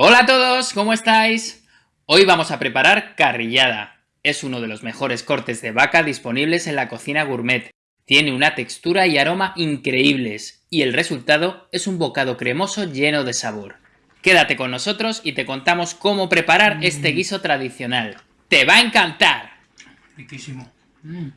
Hola a todos, ¿cómo estáis? Hoy vamos a preparar carrillada. Es uno de los mejores cortes de vaca disponibles en la cocina gourmet. Tiene una textura y aroma increíbles y el resultado es un bocado cremoso lleno de sabor. Quédate con nosotros y te contamos cómo preparar mm. este guiso tradicional. ¡Te va a encantar! Riquísimo. Mm.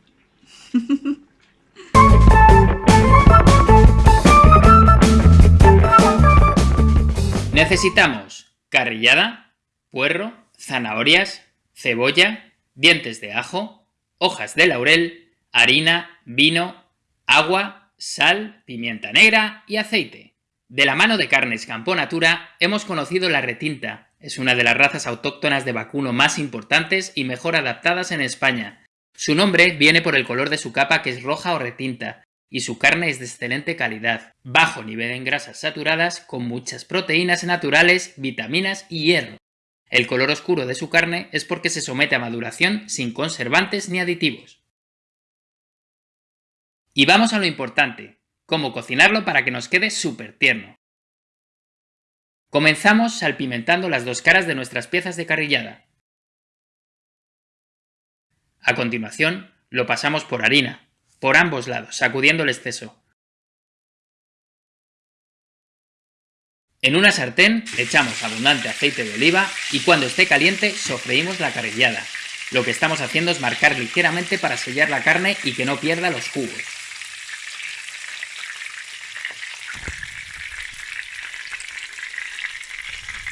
Necesitamos carrillada, puerro, zanahorias, cebolla, dientes de ajo, hojas de laurel, harina, vino, agua, sal, pimienta negra y aceite. De la mano de Carnes Campo Natura hemos conocido la retinta. Es una de las razas autóctonas de vacuno más importantes y mejor adaptadas en España. Su nombre viene por el color de su capa que es roja o retinta, y su carne es de excelente calidad, bajo nivel en grasas saturadas, con muchas proteínas naturales, vitaminas y hierro. El color oscuro de su carne es porque se somete a maduración sin conservantes ni aditivos. Y vamos a lo importante, cómo cocinarlo para que nos quede súper tierno. Comenzamos salpimentando las dos caras de nuestras piezas de carrillada. A continuación, lo pasamos por harina, por ambos lados, sacudiendo el exceso. En una sartén echamos abundante aceite de oliva y cuando esté caliente sofreímos la carrillada. Lo que estamos haciendo es marcar ligeramente para sellar la carne y que no pierda los jugos.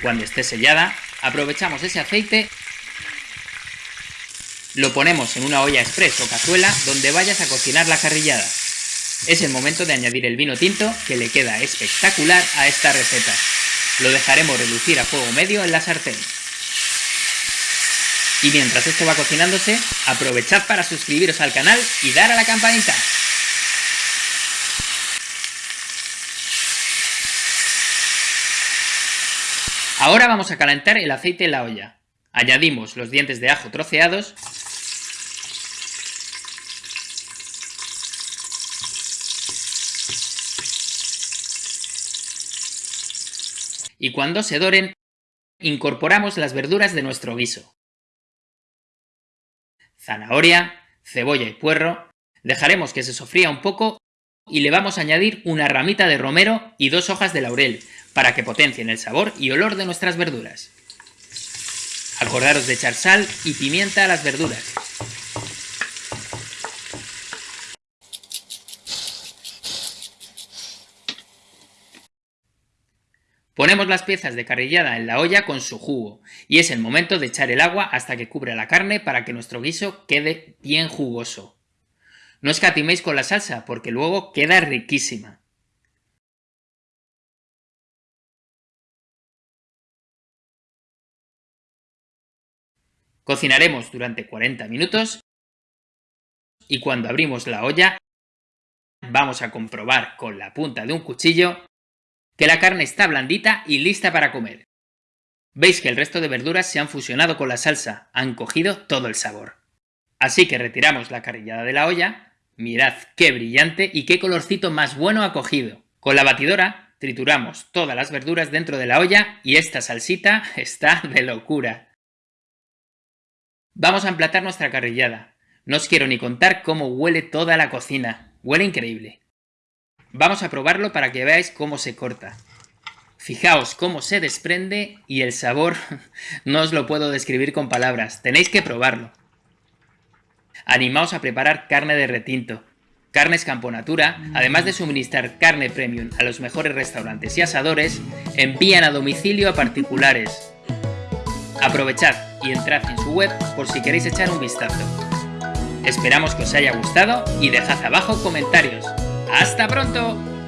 Cuando esté sellada, aprovechamos ese aceite lo ponemos en una olla express o cazuela donde vayas a cocinar la carrillada. Es el momento de añadir el vino tinto que le queda espectacular a esta receta. Lo dejaremos relucir a fuego medio en la sartén. Y mientras esto va cocinándose, aprovechad para suscribiros al canal y dar a la campanita. Ahora vamos a calentar el aceite en la olla. Añadimos los dientes de ajo troceados y cuando se doren, incorporamos las verduras de nuestro guiso. Zanahoria, cebolla y puerro, dejaremos que se sofría un poco y le vamos a añadir una ramita de romero y dos hojas de laurel para que potencien el sabor y olor de nuestras verduras. Acordaros de echar sal y pimienta a las verduras. Ponemos las piezas de carrillada en la olla con su jugo y es el momento de echar el agua hasta que cubra la carne para que nuestro guiso quede bien jugoso. No escatiméis con la salsa porque luego queda riquísima. Cocinaremos durante 40 minutos y cuando abrimos la olla vamos a comprobar con la punta de un cuchillo que la carne está blandita y lista para comer. Veis que el resto de verduras se han fusionado con la salsa, han cogido todo el sabor. Así que retiramos la carrillada de la olla, mirad qué brillante y qué colorcito más bueno ha cogido. Con la batidora trituramos todas las verduras dentro de la olla y esta salsita está de locura. Vamos a emplatar nuestra carrillada. No os quiero ni contar cómo huele toda la cocina. Huele increíble. Vamos a probarlo para que veáis cómo se corta. Fijaos cómo se desprende y el sabor no os lo puedo describir con palabras, tenéis que probarlo. Animaos a preparar carne de retinto. Carnes Camponatura, además de suministrar carne premium a los mejores restaurantes y asadores, envían a domicilio a particulares. Aprovechad y entrad en su web por si queréis echar un vistazo. Esperamos que os haya gustado y dejad abajo comentarios. ¡Hasta pronto!